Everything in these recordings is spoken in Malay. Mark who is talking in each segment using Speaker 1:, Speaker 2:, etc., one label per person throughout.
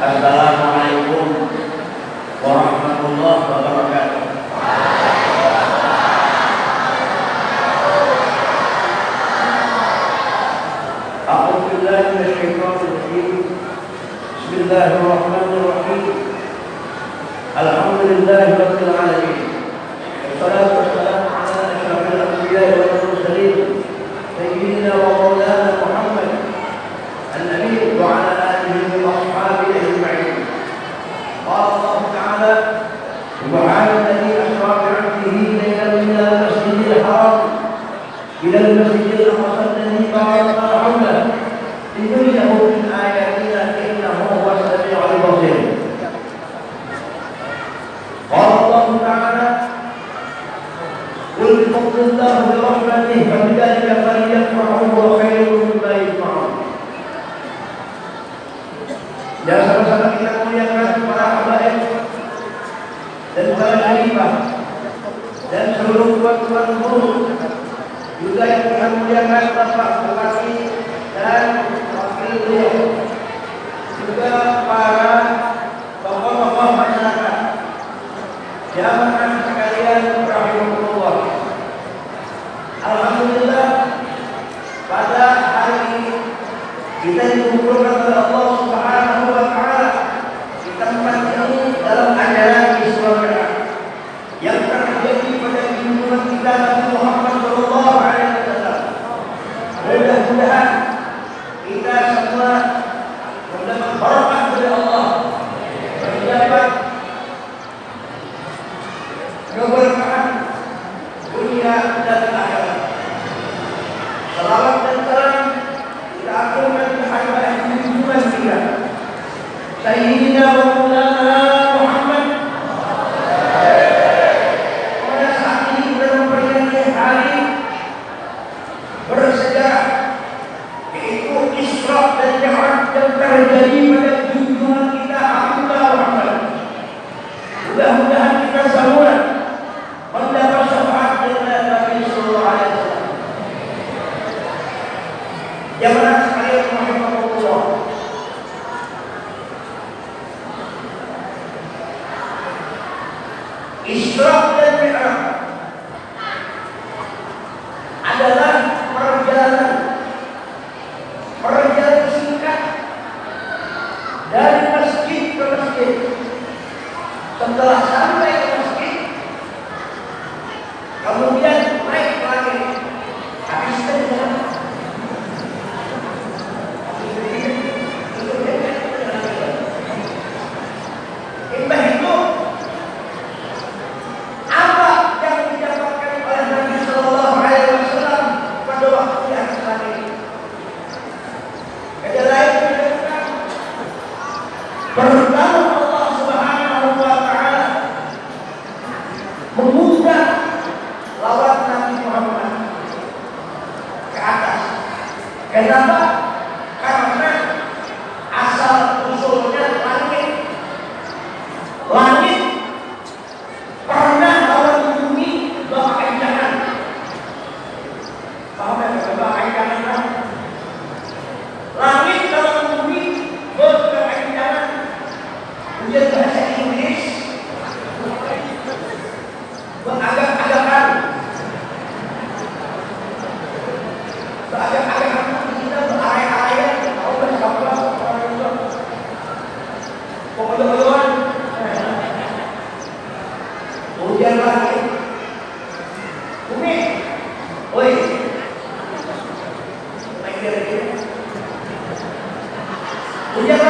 Speaker 1: السلام عليكم ورحمة الله وبركاته أعوذ بالله من الشيطان الرجيم بسم الله الرحمن بفضل الله برحمته فبذلك فليفرحوا هو خير مما يجمعون dan sama-sama kita muliakan dan para alimah dan seluruh tuan-tuan guru juga yang kami muliakan bapak Mudah-mudahan kita semua pela. Yeah.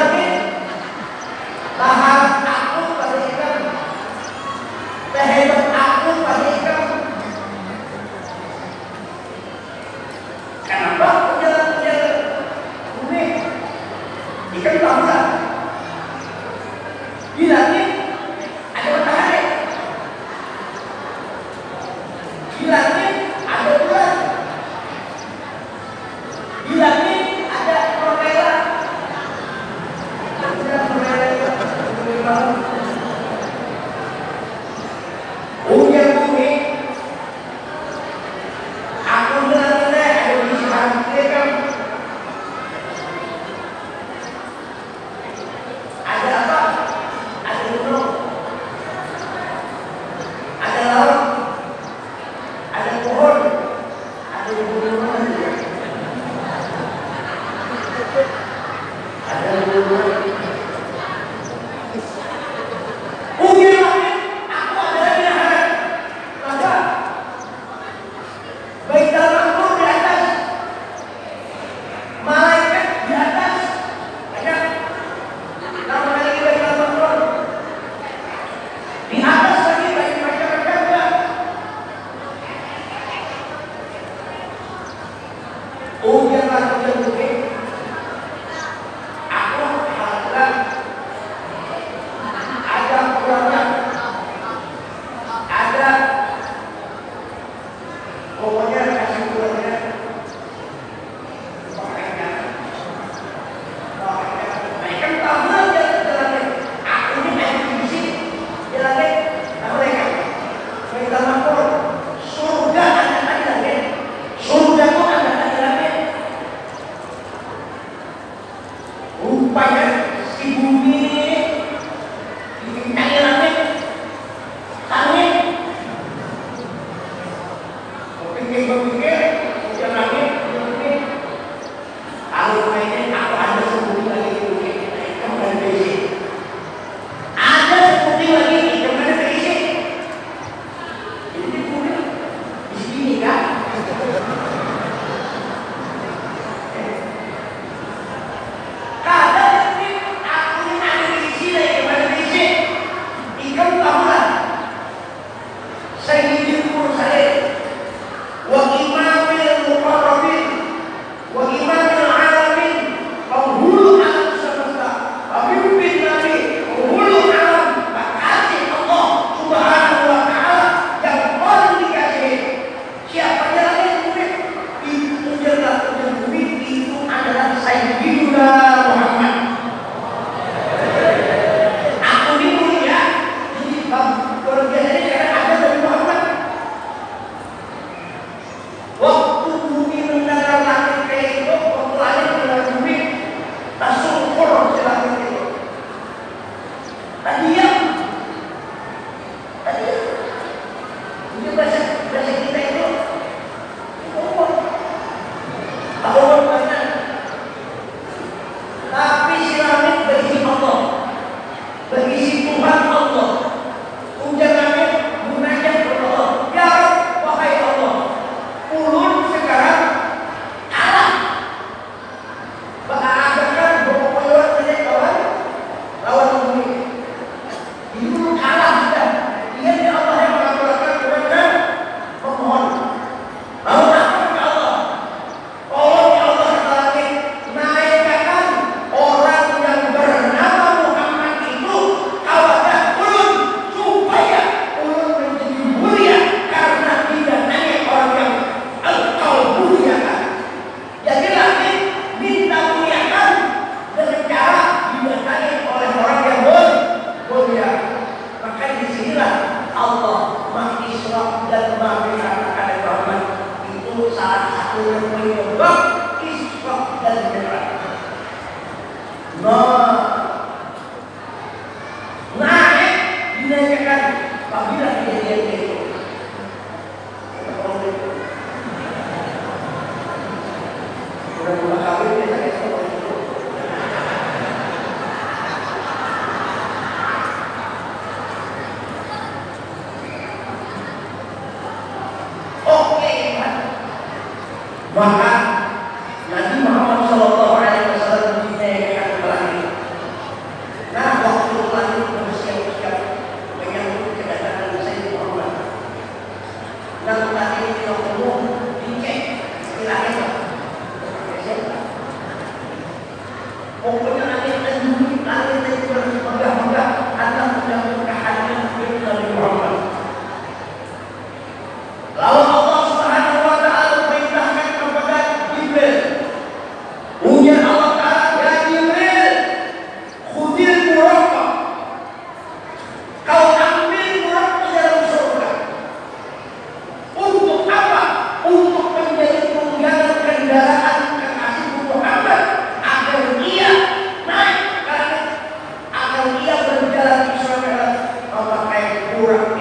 Speaker 1: Madalas, sure, madalas, mapakaipura.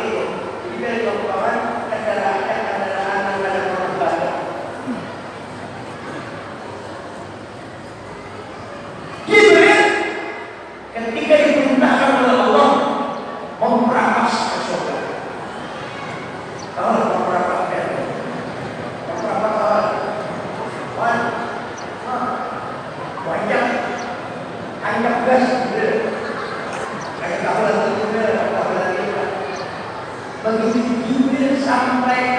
Speaker 1: play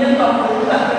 Speaker 1: sufrimiento absoluta